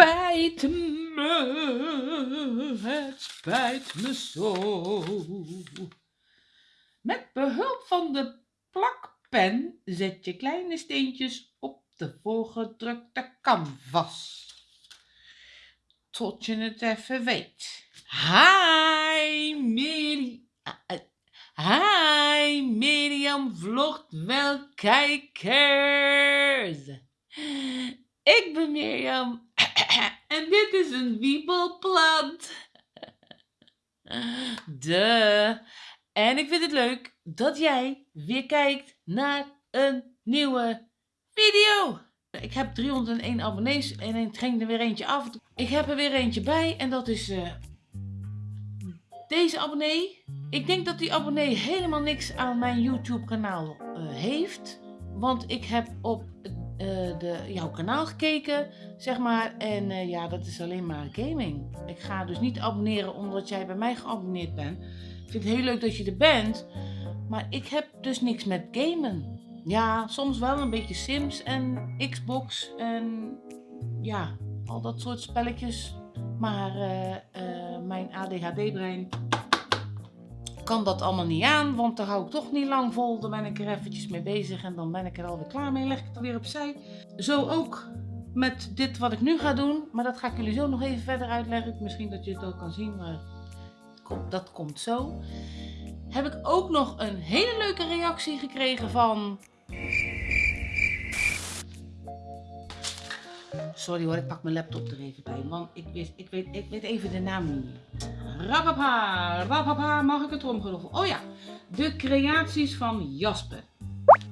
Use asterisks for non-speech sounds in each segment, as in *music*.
spijt me, het spijt me zo. Met behulp van de plakpen zet je kleine steentjes op de voorgedrukte canvas. Tot je het even weet. Hi, Miri. Hi, Miriam vlogt wel kijkers. Ik ben Mirjam en dit is een wiebelplant. De. En ik vind het leuk dat jij weer kijkt naar een nieuwe video. Ik heb 301 abonnees en ik ging er weer eentje af. Ik heb er weer eentje bij en dat is uh, deze abonnee. Ik denk dat die abonnee helemaal niks aan mijn YouTube kanaal uh, heeft. Want ik heb op uh, de, jouw kanaal gekeken, zeg maar. En uh, ja, dat is alleen maar gaming. Ik ga dus niet abonneren omdat jij bij mij geabonneerd bent. Ik vind het heel leuk dat je er bent. Maar ik heb dus niks met gamen. Ja, soms wel een beetje Sims en Xbox en ja, al dat soort spelletjes. Maar uh, mijn ADHD-brein kan dat allemaal niet aan, want daar hou ik toch niet lang vol. Dan ben ik er eventjes mee bezig en dan ben ik er alweer klaar mee. Leg ik het er weer opzij. Zo ook met dit wat ik nu ga doen. Maar dat ga ik jullie zo nog even verder uitleggen. Misschien dat je het ook kan zien, maar dat komt zo. Heb ik ook nog een hele leuke reactie gekregen van... Sorry hoor, ik pak mijn laptop er even bij, want ik, wist, ik, weet, ik weet even de naam niet. Rapapa, rapapa, mag ik het tromgeroffel? Oh ja, de creaties van Jasper.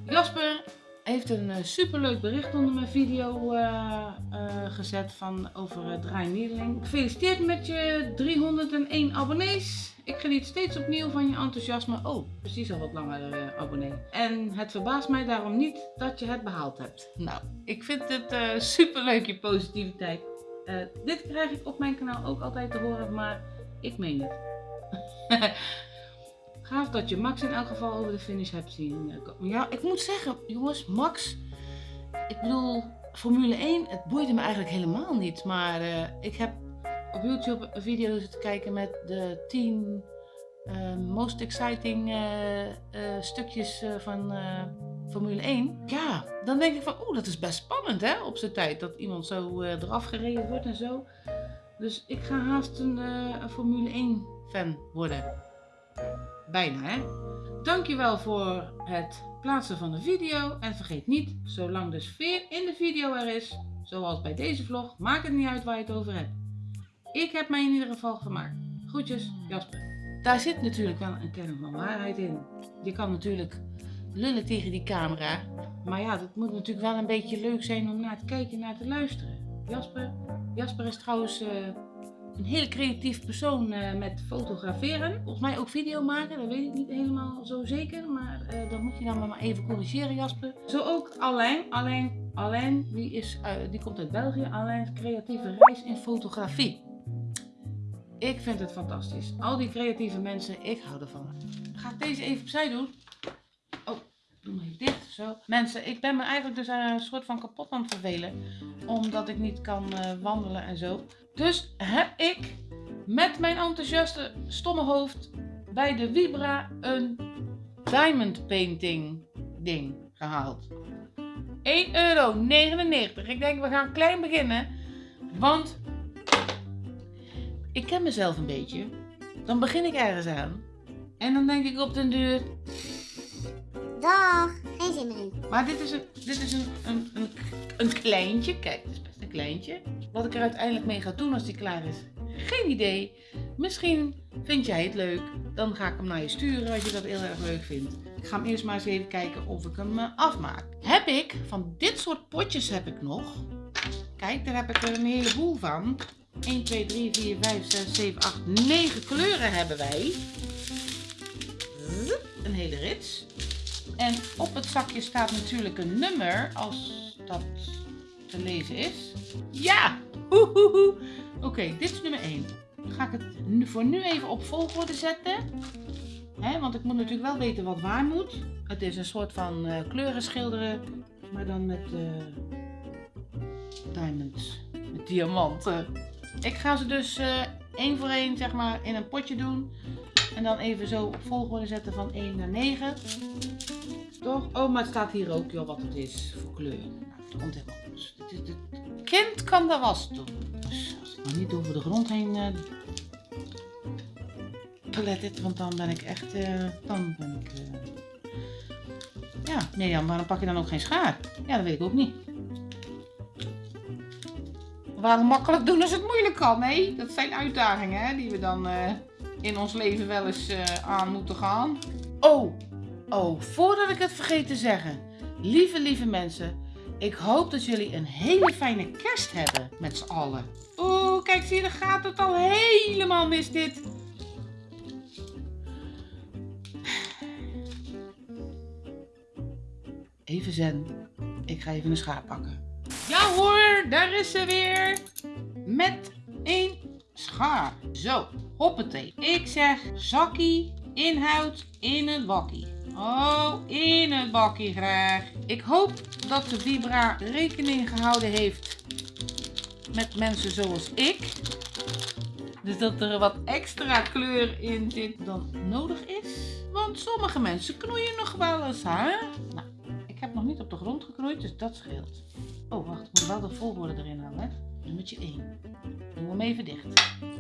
Jasper heeft een uh, superleuk bericht onder mijn video uh, uh, gezet van over uh, Draai Nederling. Gefeliciteerd met je 301 abonnees. Ik geniet steeds opnieuw van je enthousiasme. Oh, precies al wat langer abonnee. En het verbaast mij daarom niet dat je het behaald hebt. Nou, ik vind het superleuk je positiviteit. dit krijg ik op mijn kanaal ook altijd te horen, maar ik meen het. *laughs* Gaaf dat je Max in elk geval over de finish hebt zien eh, komen. Ja, ik moet zeggen, jongens, Max, ik bedoel, Formule 1, het boeide me eigenlijk helemaal niet. Maar uh, ik heb op YouTube een video zitten kijken met de 10 uh, eh, most exciting stukjes van Formule 1. Ja, dan denk ik van, oeh, dat is best spannend hè, op zijn tijd. Dat iemand zo eraf gereden wordt en zo. Dus ik ga haast een, een Formule 1 fan worden. Bijna hè. Dankjewel voor het plaatsen van de video. En vergeet niet, zolang de sfeer in de video er is, zoals bij deze vlog, maakt het niet uit waar je het over hebt. Ik heb mij in ieder geval gemaakt. Groetjes, Jasper. Daar zit natuurlijk wel een kern van waarheid in. Je kan natuurlijk lullen tegen die camera. Maar ja, dat moet natuurlijk wel een beetje leuk zijn om naar te kijken en naar te luisteren. Jasper, Jasper is trouwens... Uh, een hele creatief persoon uh, met fotograferen. Volgens mij ook video maken, dat weet ik niet helemaal zo zeker. Maar uh, dat moet je dan maar even corrigeren Jasper. Zo ook Alain. Alain, Alain die, is, die komt uit België. Alain creatieve reis in fotografie. Ik vind het fantastisch. Al die creatieve mensen, ik hou ervan. Ga ik deze even opzij doen. Doe dicht. Zo. Mensen, ik ben me eigenlijk dus een soort van kapot aan het vervelen. Omdat ik niet kan wandelen en zo. Dus heb ik met mijn enthousiaste stomme hoofd bij de Vibra een diamond painting ding gehaald. 1,99 euro. Ik denk we gaan klein beginnen. Want ik ken mezelf een beetje. Dan begin ik ergens aan. En dan denk ik op den duur... Dag, geen zin meer. Maar dit is een, dit is een, een, een, een kleintje. Kijk, dit is best een kleintje. Wat ik er uiteindelijk mee ga doen als die klaar is, geen idee. Misschien vind jij het leuk. Dan ga ik hem naar je sturen als je dat heel erg leuk vindt. Ik ga hem eerst maar eens even kijken of ik hem eh, afmaak. Heb ik, van dit soort potjes heb ik nog. Kijk, daar heb ik er een heleboel van. 1, 2, 3, 4, 5, 6, 7, 8, 9 kleuren hebben wij. Een hele rits. En op het zakje staat natuurlijk een nummer als dat te lezen is. Ja! Oké, dit is nummer 1. Dan ga ik het voor nu even op volgorde zetten. He, want ik moet natuurlijk wel weten wat waar moet. Het is een soort van uh, kleuren schilderen, maar dan met uh, diamonds. met diamanten. Ik ga ze dus uh, één voor één zeg maar in een potje doen. En dan even zo op volgorde zetten van 1 naar 9. Toch? Oh, maar het staat hier ook joh, wat het is voor kleur. Het komt helemaal goed. Het, kind kan de was doen. Dus als ik nog niet over de grond heen uh, het, want dan ben ik echt, uh, dan ben ik, uh, ja, nee Jan, waarom pak je dan ook geen schaar? Ja, dat weet ik ook niet. Waarom makkelijk doen als het moeilijk kan, hè? Dat zijn uitdagingen, hè, die we dan in ons leven wel eens aan moeten gaan. Oh, oh, voordat ik het vergeet te zeggen. Lieve, lieve mensen, ik hoop dat jullie een hele fijne kerst hebben met z'n allen. Oeh, kijk, zie je, dan gaat het al helemaal mis dit. Even zen. Ik ga even een schaar pakken. Ja hoor, daar is ze weer. Met een schaar. Zo, hoppatee. Ik zeg zakkie, inhoud in een bakkie. Oh, in een bakkie graag. Ik hoop dat de Vibra rekening gehouden heeft met mensen zoals ik. Dus dat er wat extra kleur in zit dan nodig is. Want sommige mensen knoeien nog wel eens, hè? Nou, ik heb nog niet op de grond geknoeid, dus dat scheelt. Oh, wacht, ik moet wel de volgorde erin houden. Nummertje 1. Doe hem even dicht.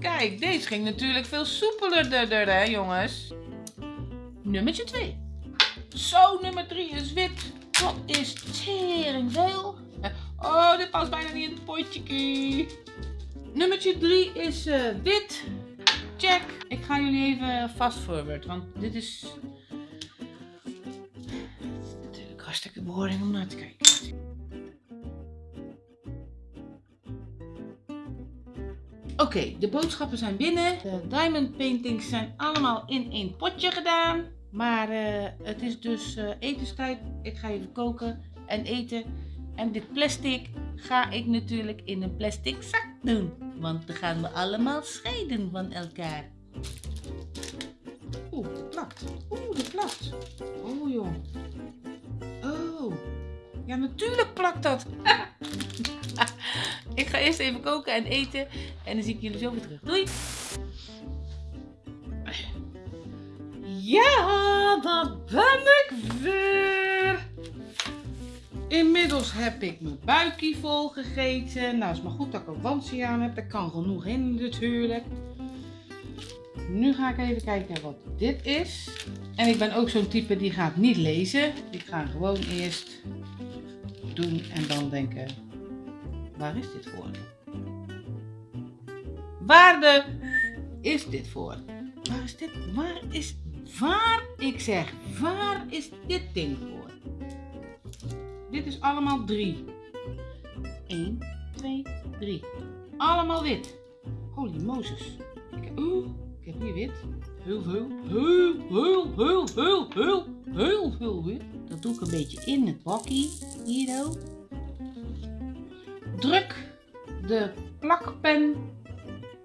Kijk, deze ging natuurlijk veel soepeler, hè, jongens. Nummertje 2. Zo, nummer 3 is wit. Dat is tering veel. Oh, dit past bijna niet in het potje. Nummertje 3 is uh, wit. Check. Ik ga jullie even fast forward, want dit is natuurlijk hartstikke boring om naar te kijken. Oké, de boodschappen zijn binnen. De diamond paintings zijn allemaal in één potje gedaan. Maar uh, het is dus uh, etenstijd. Ik ga even koken en eten. En dit plastic ga ik natuurlijk in een plastic zak doen. Want dan gaan we allemaal scheiden van elkaar. Oeh, het plakt. Oeh, het plakt. Oh joh. Oh. Ja, natuurlijk plakt dat. *laughs* ik ga eerst even koken en eten. En dan zie ik jullie zo weer terug. Doei. Ja, daar ben ik weer. Inmiddels heb ik mijn buikje vol gegeten. Nou, is maar goed dat ik een wandje aan heb. Er kan genoeg in natuurlijk. Nu ga ik even kijken wat dit is. En ik ben ook zo'n type die gaat niet lezen. Ik ga gewoon eerst doen en dan denken, waar is dit voor? Waarde is dit voor? Waar is dit? Waar is, waar, ik zeg, waar is dit ding voor? Dit is allemaal 3. 1, 2, 3. Allemaal wit. Holy Moses. Ik, uh, ik heb hier wit. Heel veel, heel, heel, heel, heel, heel, heel veel wit. Dat doe ik een beetje in het bakkie. Hier zo. Druk de plakpen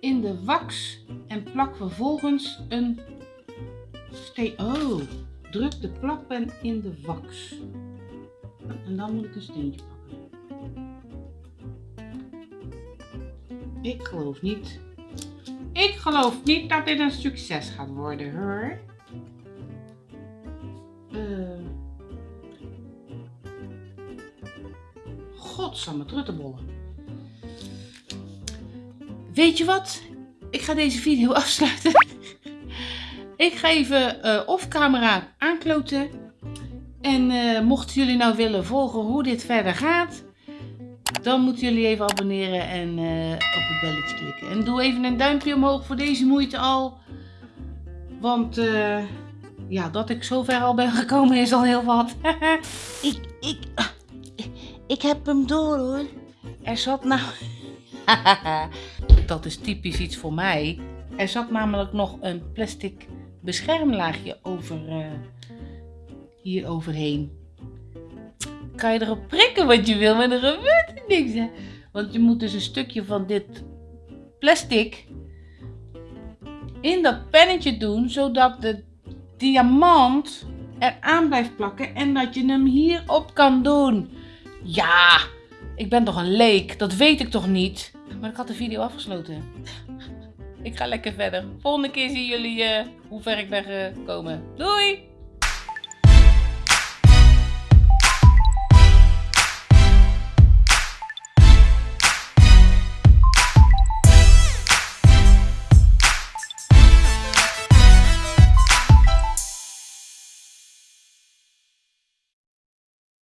in de wax en plak vervolgens een steen. Oh, druk de plakpen in de wax. En dan moet ik een steentje pakken. Ik geloof niet. Ik geloof niet dat dit een succes gaat worden hoor. Uh. Godsamme. Weet je wat? Ik ga deze video *laughs* afsluiten. ik ga even uh, off camera aankloten. En uh, mochten jullie nou willen volgen hoe dit verder gaat, dan moeten jullie even abonneren en uh, op het belletje klikken. En doe even een duimpje omhoog voor deze moeite al. Want ja, dat ik zover al ben gekomen is al heel wat. *laughs* ik, ik, ik heb hem door hoor. Er zat nou... *laughs* dat is typisch iets voor mij. Er zat namelijk nog een plastic beschermlaagje over hier overheen. Kan je erop prikken wat je wil, maar er gebeurt er niks. Hè? Want je moet dus een stukje van dit plastic in dat pennetje doen, zodat de diamant eraan blijft plakken en dat je hem hierop kan doen. Ja, ik ben toch een leek, dat weet ik toch niet? Maar ik had de video afgesloten. *laughs* ik ga lekker verder. Volgende keer zien jullie eh, hoe ver ik ben gekomen. Doei!